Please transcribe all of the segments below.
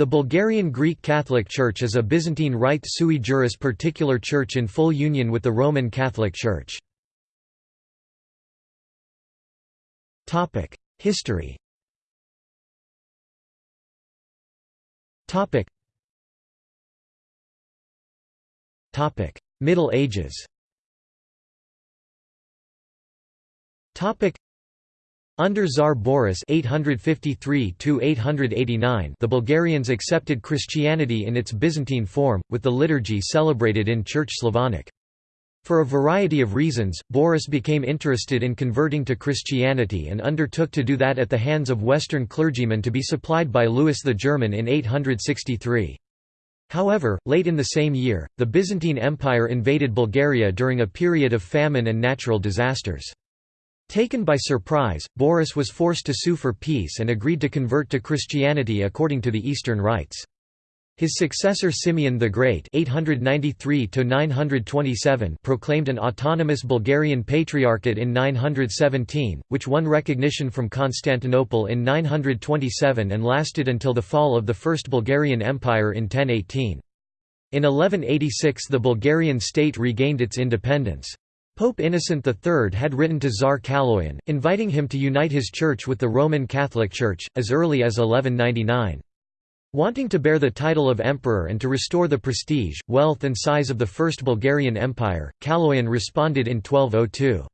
The Bulgarian Greek Catholic Church is a Byzantine Rite sui juris particular church in full union with the Roman Catholic Church. History Middle Ages under Tsar Boris 853 the Bulgarians accepted Christianity in its Byzantine form, with the liturgy celebrated in Church Slavonic. For a variety of reasons, Boris became interested in converting to Christianity and undertook to do that at the hands of Western clergymen to be supplied by Louis the German in 863. However, late in the same year, the Byzantine Empire invaded Bulgaria during a period of famine and natural disasters. Taken by surprise, Boris was forced to sue for peace and agreed to convert to Christianity according to the Eastern rites. His successor Simeon the Great (893–927) proclaimed an autonomous Bulgarian Patriarchate in 917, which won recognition from Constantinople in 927 and lasted until the fall of the First Bulgarian Empire in 1018. In 1186 the Bulgarian state regained its independence. Pope Innocent III had written to Tsar Kaloyan, inviting him to unite his church with the Roman Catholic Church, as early as 1199. Wanting to bear the title of emperor and to restore the prestige, wealth and size of the First Bulgarian Empire, Kaloyan responded in 1202.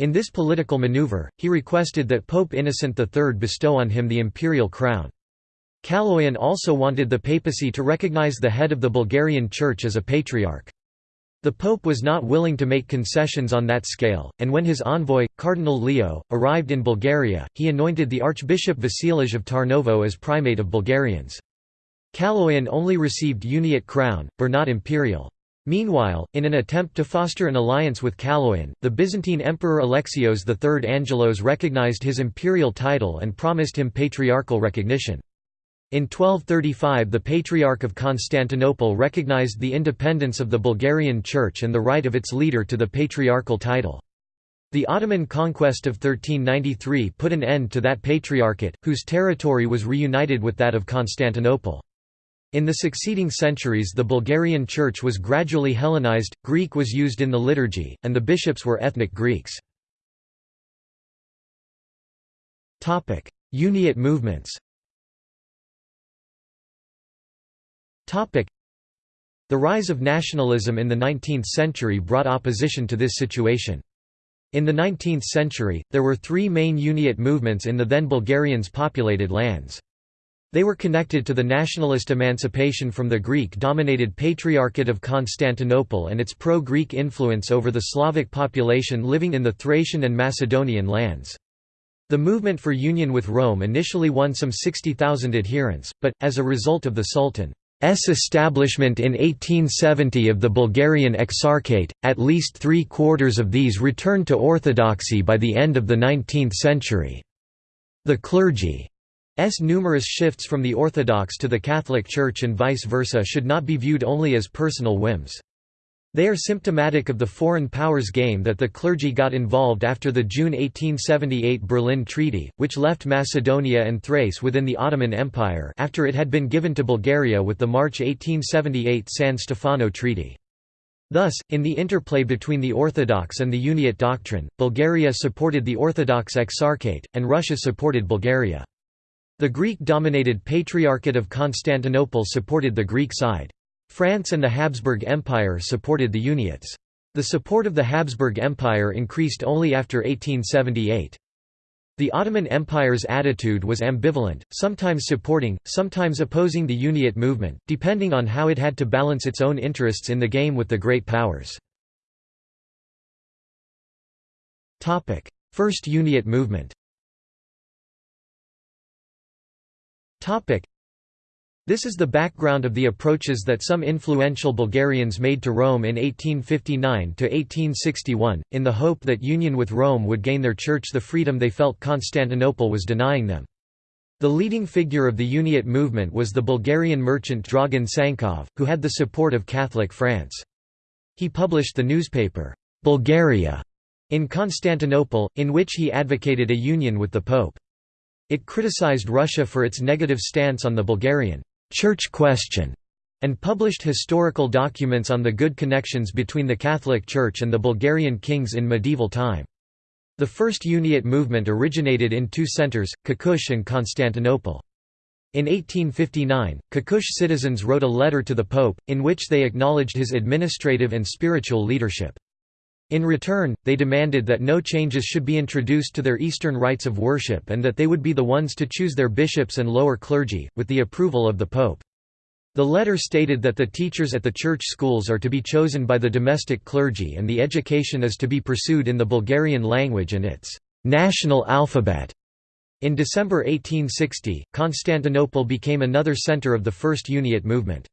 In this political maneuver, he requested that Pope Innocent III bestow on him the imperial crown. Kaloyan also wanted the papacy to recognize the head of the Bulgarian Church as a patriarch. The Pope was not willing to make concessions on that scale, and when his envoy, Cardinal Leo, arrived in Bulgaria, he anointed the Archbishop Vasilij of Tarnovo as primate of Bulgarians. Kaloyan only received uniate crown, but not imperial. Meanwhile, in an attempt to foster an alliance with Kaloyan, the Byzantine Emperor Alexios III Angelos recognized his imperial title and promised him patriarchal recognition. In 1235 the Patriarch of Constantinople recognized the independence of the Bulgarian Church and the right of its leader to the patriarchal title. The Ottoman conquest of 1393 put an end to that patriarchate, whose territory was reunited with that of Constantinople. In the succeeding centuries the Bulgarian Church was gradually Hellenized, Greek was used in the liturgy, and the bishops were ethnic Greeks. Uniate movements The rise of nationalism in the 19th century brought opposition to this situation. In the 19th century, there were three main Uniate movements in the then Bulgarians' populated lands. They were connected to the nationalist emancipation from the Greek-dominated Patriarchate of Constantinople and its pro-Greek influence over the Slavic population living in the Thracian and Macedonian lands. The movement for union with Rome initially won some 60,000 adherents, but, as a result of the Sultan establishment in 1870 of the Bulgarian Exarchate, at least three-quarters of these returned to orthodoxy by the end of the 19th century. The clergy's numerous shifts from the Orthodox to the Catholic Church and vice versa should not be viewed only as personal whims. They are symptomatic of the foreign powers game that the clergy got involved after the June 1878 Berlin Treaty, which left Macedonia and Thrace within the Ottoman Empire after it had been given to Bulgaria with the March 1878 San Stefano Treaty. Thus, in the interplay between the Orthodox and the Uniate doctrine, Bulgaria supported the Orthodox Exarchate, and Russia supported Bulgaria. The Greek-dominated Patriarchate of Constantinople supported the Greek side. France and the Habsburg Empire supported the Uniates. The support of the Habsburg Empire increased only after 1878. The Ottoman Empire's attitude was ambivalent, sometimes supporting, sometimes opposing the Uniate movement, depending on how it had to balance its own interests in the game with the great powers. First Uniate movement this is the background of the approaches that some influential Bulgarians made to Rome in 1859–1861, in the hope that union with Rome would gain their church the freedom they felt Constantinople was denying them. The leading figure of the Uniate movement was the Bulgarian merchant Dragan Sankov, who had the support of Catholic France. He published the newspaper, Bulgaria, in Constantinople, in which he advocated a union with the Pope. It criticized Russia for its negative stance on the Bulgarian «church question» and published historical documents on the good connections between the Catholic Church and the Bulgarian kings in medieval time. The first Uniate movement originated in two centers, Kukush and Constantinople. In 1859, Kukush citizens wrote a letter to the Pope, in which they acknowledged his administrative and spiritual leadership. In return, they demanded that no changes should be introduced to their Eastern rites of worship and that they would be the ones to choose their bishops and lower clergy, with the approval of the Pope. The letter stated that the teachers at the church schools are to be chosen by the domestic clergy and the education is to be pursued in the Bulgarian language and its national alphabet. In December 1860, Constantinople became another center of the First Uniate movement.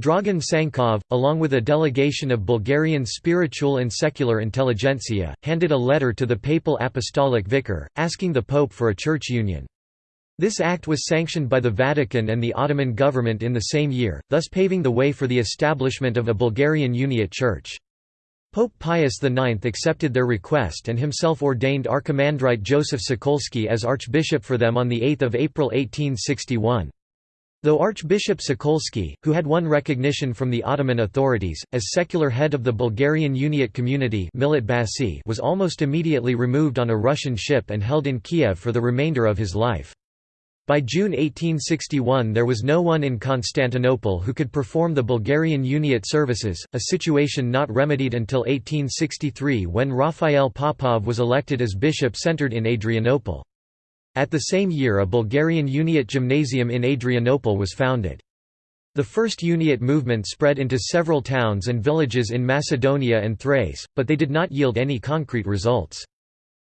Dragan Sankov, along with a delegation of Bulgarian spiritual and secular intelligentsia, handed a letter to the papal apostolic vicar, asking the pope for a church union. This act was sanctioned by the Vatican and the Ottoman government in the same year, thus paving the way for the establishment of a Bulgarian Uniate Church. Pope Pius IX accepted their request and himself ordained Archimandrite Joseph Sokolsky as archbishop for them on 8 April 1861. Though Archbishop Sokolsky, who had won recognition from the Ottoman authorities, as secular head of the Bulgarian Uniate community was almost immediately removed on a Russian ship and held in Kiev for the remainder of his life. By June 1861 there was no one in Constantinople who could perform the Bulgarian Uniate services, a situation not remedied until 1863 when Raphael Popov was elected as bishop centered in Adrianople. At the same year a Bulgarian Uniate gymnasium in Adrianople was founded. The first Uniate movement spread into several towns and villages in Macedonia and Thrace, but they did not yield any concrete results.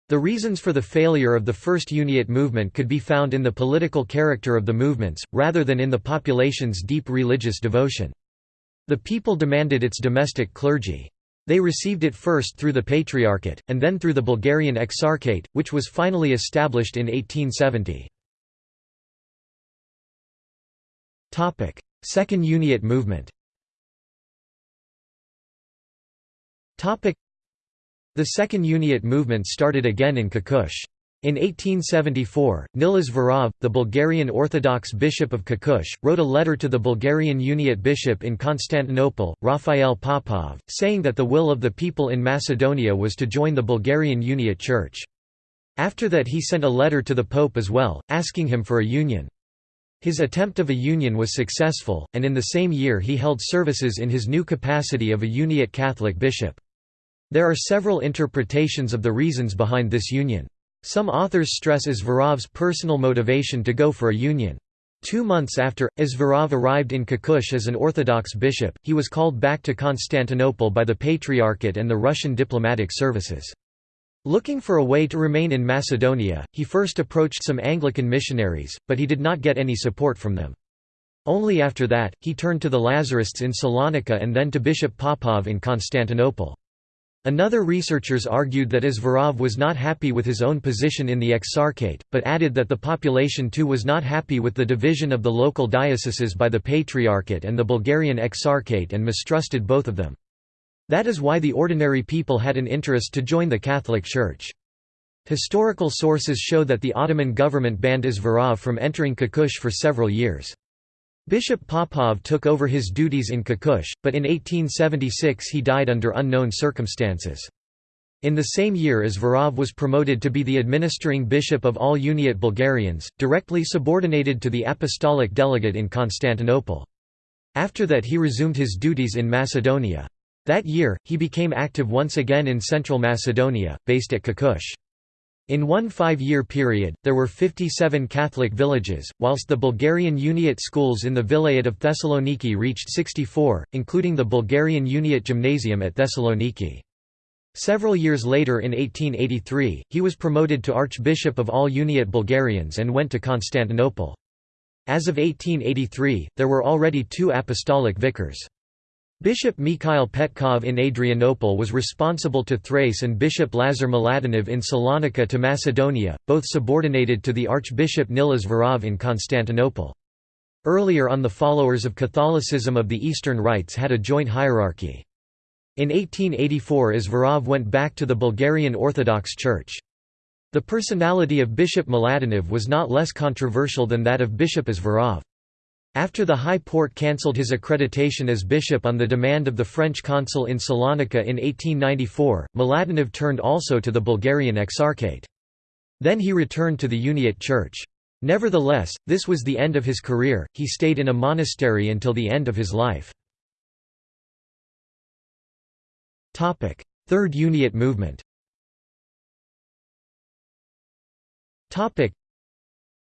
The reasons for the failure of the first Uniate movement could be found in the political character of the movements, rather than in the population's deep religious devotion. The people demanded its domestic clergy. They received it first through the Patriarchate, and then through the Bulgarian Exarchate, which was finally established in 1870. Second Uniate movement the Second Uniate movement started again in Kukush. In 1874, Nil Izvorov, the Bulgarian Orthodox Bishop of Kukush, wrote a letter to the Bulgarian Uniate Bishop in Constantinople, Raphael Popov, saying that the will of the people in Macedonia was to join the Bulgarian Uniate Church. After that he sent a letter to the Pope as well, asking him for a union. His attempt of a union was successful, and in the same year he held services in his new capacity of a Uniate Catholic bishop. There are several interpretations of the reasons behind this union. Some authors stress Izvorov's personal motivation to go for a union. Two months after, Izvorov arrived in Kukush as an Orthodox bishop, he was called back to Constantinople by the Patriarchate and the Russian diplomatic services. Looking for a way to remain in Macedonia, he first approached some Anglican missionaries, but he did not get any support from them. Only after that, he turned to the Lazarists in Salonika and then to Bishop Popov in Constantinople. Another researchers argued that Izvorov was not happy with his own position in the Exarchate, but added that the population too was not happy with the division of the local dioceses by the Patriarchate and the Bulgarian Exarchate and mistrusted both of them. That is why the ordinary people had an interest to join the Catholic Church. Historical sources show that the Ottoman government banned Izvorov from entering Kukush for several years. Bishop Popov took over his duties in Kukush, but in 1876 he died under unknown circumstances. In the same year as Izvorov was promoted to be the administering bishop of all Uniate Bulgarians, directly subordinated to the apostolic delegate in Constantinople. After that he resumed his duties in Macedonia. That year, he became active once again in central Macedonia, based at Kukush. In one five-year period, there were 57 Catholic villages, whilst the Bulgarian Uniate schools in the Vilayet of Thessaloniki reached 64, including the Bulgarian Uniate Gymnasium at Thessaloniki. Several years later in 1883, he was promoted to Archbishop of all Uniate Bulgarians and went to Constantinople. As of 1883, there were already two apostolic vicars. Bishop Mikhail Petkov in Adrianople was responsible to Thrace and Bishop Lazar Mladenov in Salonika to Macedonia, both subordinated to the Archbishop Nil Izvorov in Constantinople. Earlier on the followers of Catholicism of the Eastern Rites had a joint hierarchy. In 1884 Izvorov went back to the Bulgarian Orthodox Church. The personality of Bishop Mladenov was not less controversial than that of Bishop Izvorov. After the High Porte cancelled his accreditation as bishop on the demand of the French consul in Salonika in 1894, Mladenov turned also to the Bulgarian Exarchate. Then he returned to the Uniate Church. Nevertheless, this was the end of his career, he stayed in a monastery until the end of his life. Third Uniate movement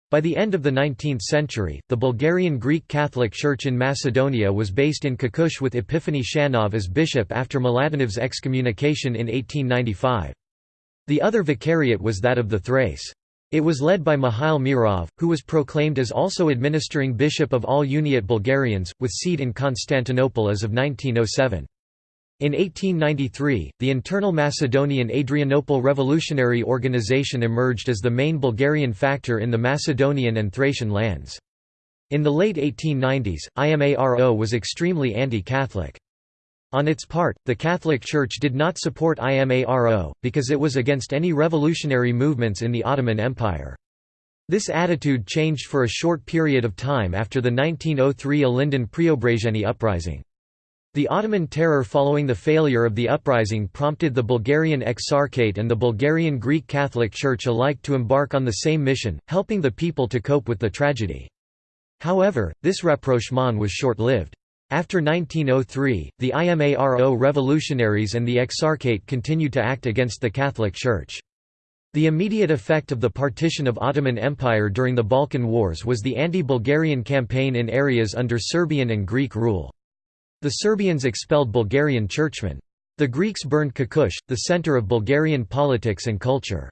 by the end of the 19th century, the Bulgarian Greek Catholic Church in Macedonia was based in Kukush with Epiphany Shanov as bishop after Mladenov's excommunication in 1895. The other vicariate was that of the Thrace. It was led by Mihail Mirov, who was proclaimed as also administering bishop of all Uniate Bulgarians, with seat in Constantinople as of 1907. In 1893, the internal Macedonian Adrianople Revolutionary Organization emerged as the main Bulgarian factor in the Macedonian and Thracian lands. In the late 1890s, IMARO was extremely anti-Catholic. On its part, the Catholic Church did not support IMARO, because it was against any revolutionary movements in the Ottoman Empire. This attitude changed for a short period of time after the 1903 Ilinden Preobrazhenie uprising. The Ottoman terror following the failure of the uprising prompted the Bulgarian Exarchate and the Bulgarian Greek Catholic Church alike to embark on the same mission, helping the people to cope with the tragedy. However, this rapprochement was short-lived. After 1903, the IMARO revolutionaries and the Exarchate continued to act against the Catholic Church. The immediate effect of the partition of Ottoman Empire during the Balkan Wars was the anti-Bulgarian campaign in areas under Serbian and Greek rule. The Serbians expelled Bulgarian churchmen. The Greeks burned Kukush, the center of Bulgarian politics and culture.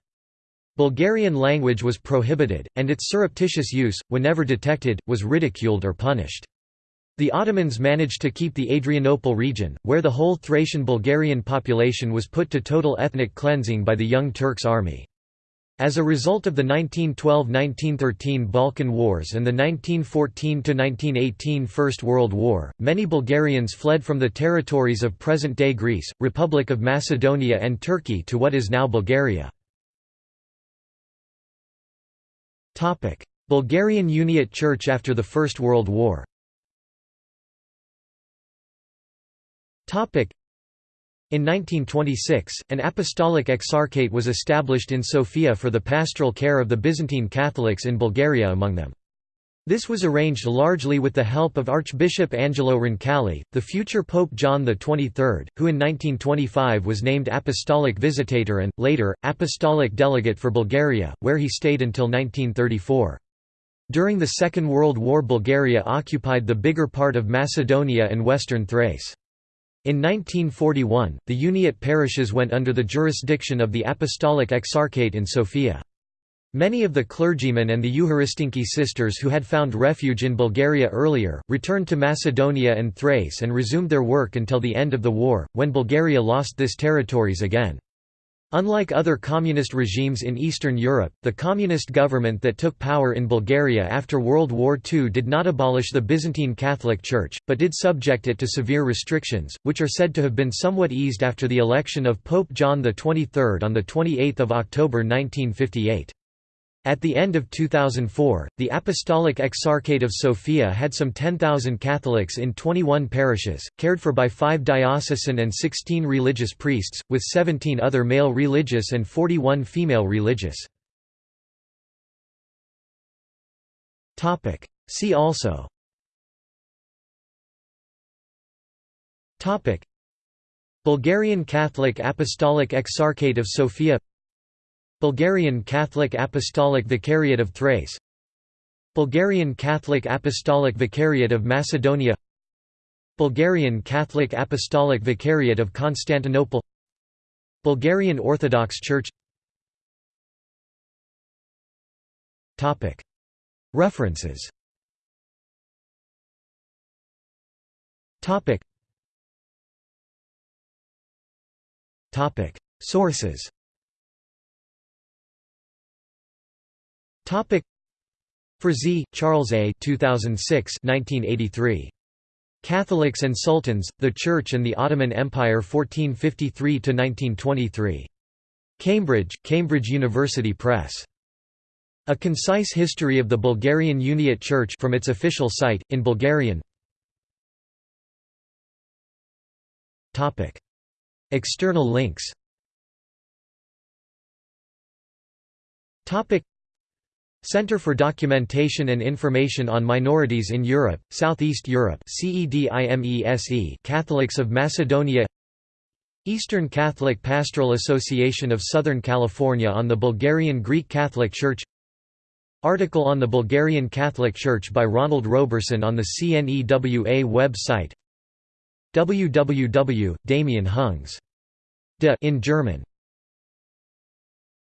Bulgarian language was prohibited, and its surreptitious use, whenever detected, was ridiculed or punished. The Ottomans managed to keep the Adrianople region, where the whole Thracian Bulgarian population was put to total ethnic cleansing by the Young Turks army. As a result of the 1912–1913 Balkan Wars and the 1914–1918 First World War, many Bulgarians fled from the territories of present-day Greece, Republic of Macedonia and Turkey to what is now Bulgaria. Bulgarian Uniate Church after the First World War in 1926, an apostolic exarchate was established in Sofia for the pastoral care of the Byzantine Catholics in Bulgaria among them. This was arranged largely with the help of Archbishop Angelo Roncalli, the future Pope John XXIII, who in 1925 was named Apostolic Visitator and, later, Apostolic Delegate for Bulgaria, where he stayed until 1934. During the Second World War Bulgaria occupied the bigger part of Macedonia and western Thrace. In 1941, the Uniate parishes went under the jurisdiction of the Apostolic Exarchate in Sofia. Many of the clergymen and the Eucharistinki sisters who had found refuge in Bulgaria earlier, returned to Macedonia and Thrace and resumed their work until the end of the war, when Bulgaria lost this territories again. Unlike other communist regimes in Eastern Europe, the communist government that took power in Bulgaria after World War II did not abolish the Byzantine Catholic Church, but did subject it to severe restrictions, which are said to have been somewhat eased after the election of Pope John XXIII on 28 October 1958. At the end of 2004, the Apostolic Exarchate of Sofia had some 10,000 Catholics in 21 parishes, cared for by five diocesan and 16 religious priests, with 17 other male religious and 41 female religious. See also. Bulgarian Catholic Apostolic Exarchate of Sofia Bulgarian Catholic Apostolic Vicariate of Thrace. Bulgarian Catholic Apostolic Vicariate of Macedonia. Bulgarian Catholic Apostolic Vicariate of Constantinople. Bulgarian Orthodox Church. References. Sources Topic Frazee, Charles A. 2006 1983. Catholics and Sultans, the Church and the Ottoman Empire 1453–1923. Cambridge, Cambridge University Press. A concise history of the Bulgarian Uniate Church from its official site, in Bulgarian External links Center for Documentation and Information on Minorities in Europe, Southeast Europe Catholics of Macedonia Eastern Catholic Pastoral Association of Southern California on the Bulgarian Greek Catholic Church Article on the Bulgarian Catholic Church by Ronald Roberson on the CNEWA website www. Damien Hungs. De in German